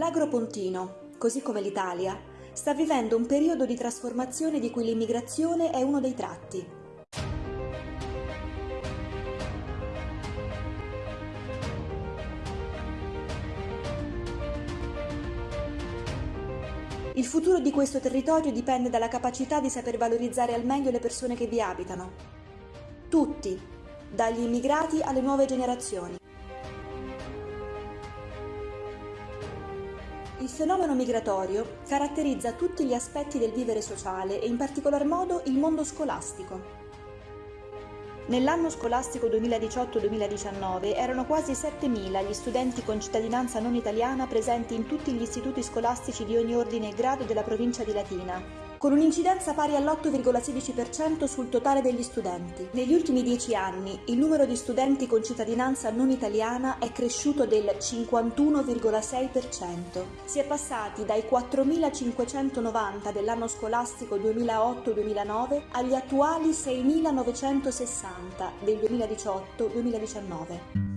L'Agropontino, così come l'Italia, sta vivendo un periodo di trasformazione di cui l'immigrazione è uno dei tratti. Il futuro di questo territorio dipende dalla capacità di saper valorizzare al meglio le persone che vi abitano. Tutti, dagli immigrati alle nuove generazioni. Il fenomeno migratorio caratterizza tutti gli aspetti del vivere sociale e in particolar modo il mondo scolastico. Nell'anno scolastico 2018-2019 erano quasi 7.000 gli studenti con cittadinanza non italiana presenti in tutti gli istituti scolastici di ogni ordine e grado della provincia di Latina, con un'incidenza pari all'8,16% sul totale degli studenti. Negli ultimi dieci anni il numero di studenti con cittadinanza non italiana è cresciuto del 51,6%. Si è passati dai 4.590 dell'anno scolastico 2008-2009 agli attuali 6.960 del 2018-2019.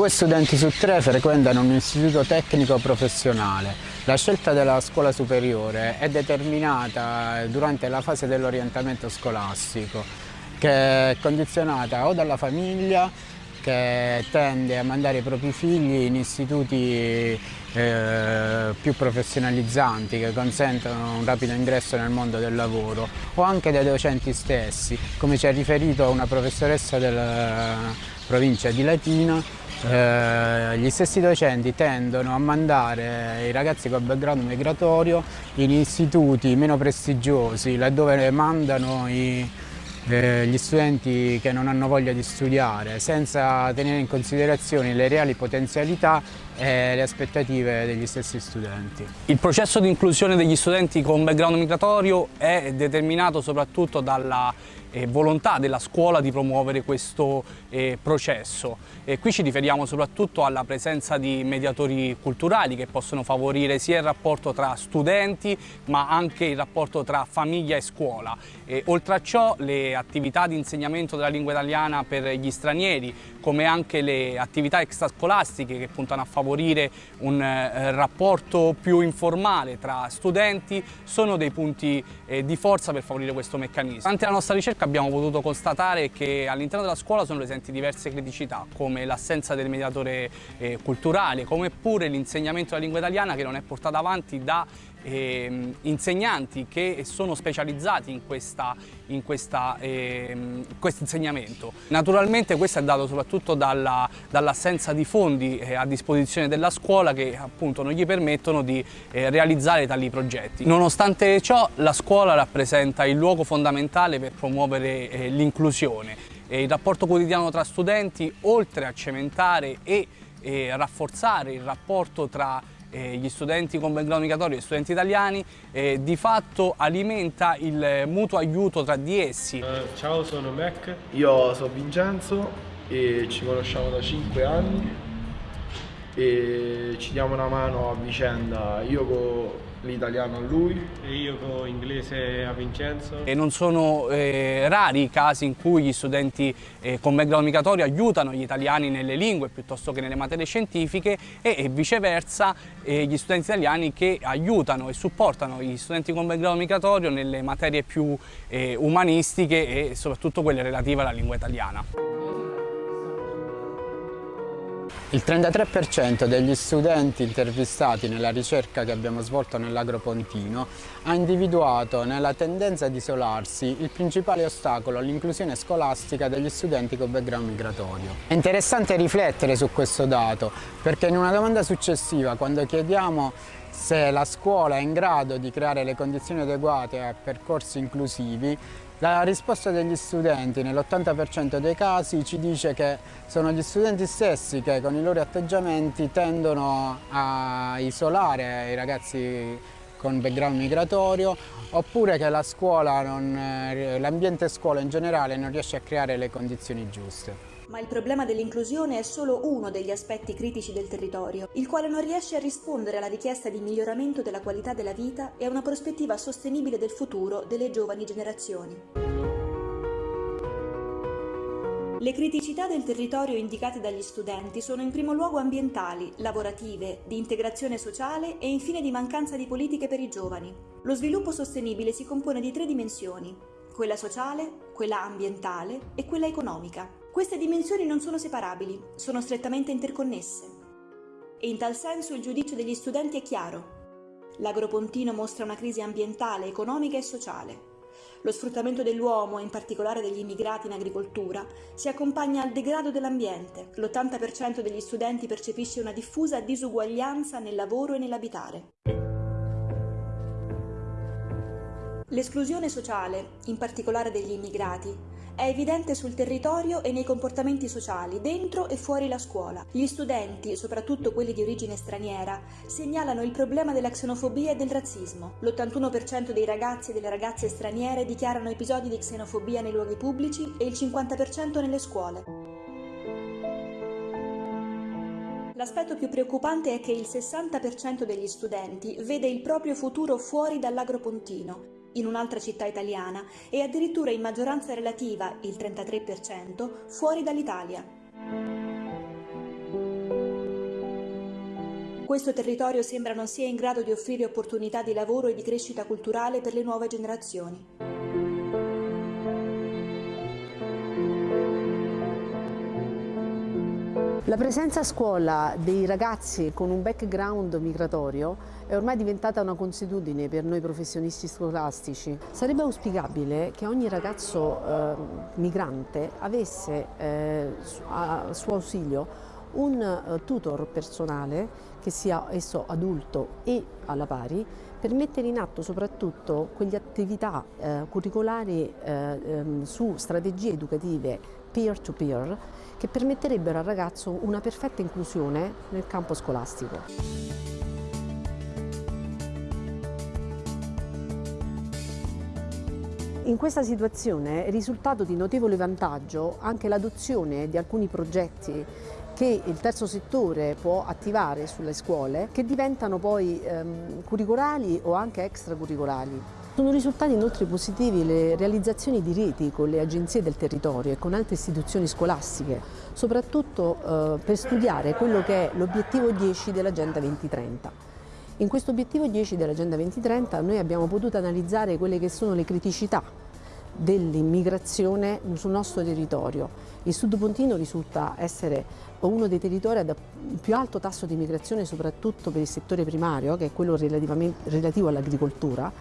Due studenti su tre frequentano un istituto tecnico professionale. La scelta della scuola superiore è determinata durante la fase dell'orientamento scolastico, che è condizionata o dalla famiglia che tende a mandare i propri figli in istituti eh, più professionalizzanti che consentono un rapido ingresso nel mondo del lavoro o anche dai docenti stessi, come ci ha riferito una professoressa della provincia di Latina eh, gli stessi docenti tendono a mandare i ragazzi con background migratorio in istituti meno prestigiosi, laddove mandano i, eh, gli studenti che non hanno voglia di studiare, senza tenere in considerazione le reali potenzialità e le aspettative degli stessi studenti. Il processo di inclusione degli studenti con background migratorio è determinato soprattutto dalla eh, volontà della scuola di promuovere questo eh, processo. E qui ci riferiamo soprattutto alla presenza di mediatori culturali che possono favorire sia il rapporto tra studenti ma anche il rapporto tra famiglia e scuola. E, oltre a ciò le attività di insegnamento della lingua italiana per gli stranieri come anche le attività extrascolastiche che puntano a favorire un eh, rapporto più informale tra studenti sono dei punti eh, di forza per favorire questo meccanismo. Durante la nostra ricerca abbiamo potuto constatare che all'interno della scuola sono presenti diverse criticità come l'assenza del mediatore eh, culturale, come pure l'insegnamento della lingua italiana che non è portato avanti da eh, insegnanti che sono specializzati in, questa, in questa, eh, questo insegnamento. Naturalmente questo è dato soprattutto dall'assenza dall di fondi eh, a disposizione della scuola che appunto non gli permettono di eh, realizzare tali progetti. Nonostante ciò la scuola rappresenta il luogo fondamentale per promuovere eh, l'inclusione. il rapporto quotidiano tra studenti oltre a cementare e rafforzare il rapporto tra eh, gli studenti con background migratorio e gli studenti italiani, eh, di fatto alimenta il mutuo aiuto tra di essi. Uh, ciao, sono Mac. Io sono Vincenzo e ci conosciamo da 5 anni e ci diamo una mano a vicenda. Io con l'italiano a lui e io con l'inglese a Vincenzo. E non sono eh, rari i casi in cui gli studenti eh, con background migratorio aiutano gli italiani nelle lingue piuttosto che nelle materie scientifiche e, e viceversa eh, gli studenti italiani che aiutano e supportano gli studenti con background migratorio nelle materie più eh, umanistiche e soprattutto quelle relative alla lingua italiana. Il 33% degli studenti intervistati nella ricerca che abbiamo svolto nell'Agropontino ha individuato nella tendenza ad isolarsi il principale ostacolo all'inclusione scolastica degli studenti con background migratorio. È interessante riflettere su questo dato perché in una domanda successiva quando chiediamo se la scuola è in grado di creare le condizioni adeguate a percorsi inclusivi la risposta degli studenti nell'80% dei casi ci dice che sono gli studenti stessi che con i loro atteggiamenti tendono a isolare i ragazzi con background migratorio oppure che l'ambiente scuola in generale non riesce a creare le condizioni giuste ma il problema dell'inclusione è solo uno degli aspetti critici del territorio, il quale non riesce a rispondere alla richiesta di miglioramento della qualità della vita e a una prospettiva sostenibile del futuro delle giovani generazioni. Le criticità del territorio indicate dagli studenti sono in primo luogo ambientali, lavorative, di integrazione sociale e infine di mancanza di politiche per i giovani. Lo sviluppo sostenibile si compone di tre dimensioni, quella sociale, quella ambientale e quella economica. Queste dimensioni non sono separabili, sono strettamente interconnesse. E in tal senso il giudizio degli studenti è chiaro. L'agropontino mostra una crisi ambientale, economica e sociale. Lo sfruttamento dell'uomo, in particolare degli immigrati in agricoltura, si accompagna al degrado dell'ambiente. L'80% degli studenti percepisce una diffusa disuguaglianza nel lavoro e nell'abitare. L'esclusione sociale, in particolare degli immigrati, è evidente sul territorio e nei comportamenti sociali, dentro e fuori la scuola. Gli studenti, soprattutto quelli di origine straniera, segnalano il problema della xenofobia e del razzismo. L'81% dei ragazzi e delle ragazze straniere dichiarano episodi di xenofobia nei luoghi pubblici e il 50% nelle scuole. L'aspetto più preoccupante è che il 60% degli studenti vede il proprio futuro fuori dall'agropontino in un'altra città italiana e addirittura in maggioranza relativa, il 33%, fuori dall'Italia. Questo territorio sembra non sia in grado di offrire opportunità di lavoro e di crescita culturale per le nuove generazioni. La presenza a scuola dei ragazzi con un background migratorio è ormai diventata una consuetudine per noi professionisti scolastici. Sarebbe auspicabile che ogni ragazzo eh, migrante avesse eh, a suo ausilio un uh, tutor personale, che sia esso adulto e alla pari, per mettere in atto soprattutto quelle attività eh, curricolari eh, ehm, su strategie educative peer-to-peer -peer, che permetterebbero al ragazzo una perfetta inclusione nel campo scolastico. In questa situazione è risultato di notevole vantaggio anche l'adozione di alcuni progetti che il terzo settore può attivare sulle scuole che diventano poi ehm, curricolari o anche extracurricolari. Sono risultati inoltre positivi le realizzazioni di reti con le agenzie del territorio e con altre istituzioni scolastiche, soprattutto eh, per studiare quello che è l'obiettivo 10 dell'Agenda 2030. In questo obiettivo 10 dell'Agenda 2030 noi abbiamo potuto analizzare quelle che sono le criticità dell'immigrazione sul nostro territorio. Il Sud Pontino risulta essere uno dei territori ad più alto tasso di immigrazione soprattutto per il settore primario, che è quello relativo all'agricoltura,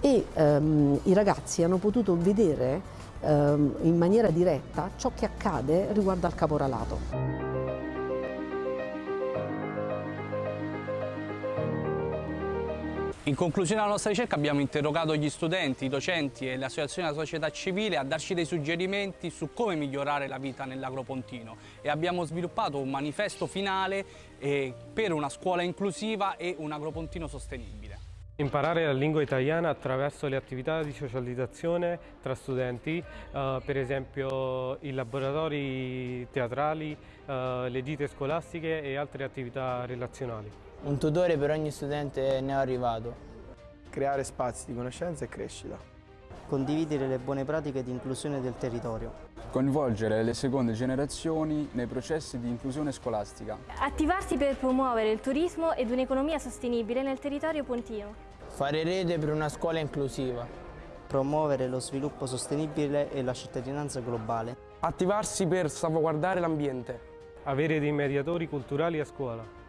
e ehm, i ragazzi hanno potuto vedere ehm, in maniera diretta ciò che accade riguardo al caporalato. In conclusione della nostra ricerca abbiamo interrogato gli studenti, i docenti e le associazioni della società civile a darci dei suggerimenti su come migliorare la vita nell'agropontino e abbiamo sviluppato un manifesto finale eh, per una scuola inclusiva e un agropontino sostenibile. Imparare la lingua italiana attraverso le attività di socializzazione tra studenti, eh, per esempio i laboratori teatrali, eh, le gite scolastiche e altre attività relazionali. Un tutore per ogni studente neoarrivato. Creare spazi di conoscenza e crescita. Condividere le buone pratiche di inclusione del territorio. Coinvolgere le seconde generazioni nei processi di inclusione scolastica. Attivarsi per promuovere il turismo ed un'economia sostenibile nel territorio pontino. Fare rete per una scuola inclusiva. Promuovere lo sviluppo sostenibile e la cittadinanza globale. Attivarsi per salvaguardare l'ambiente. Avere dei mediatori culturali a scuola.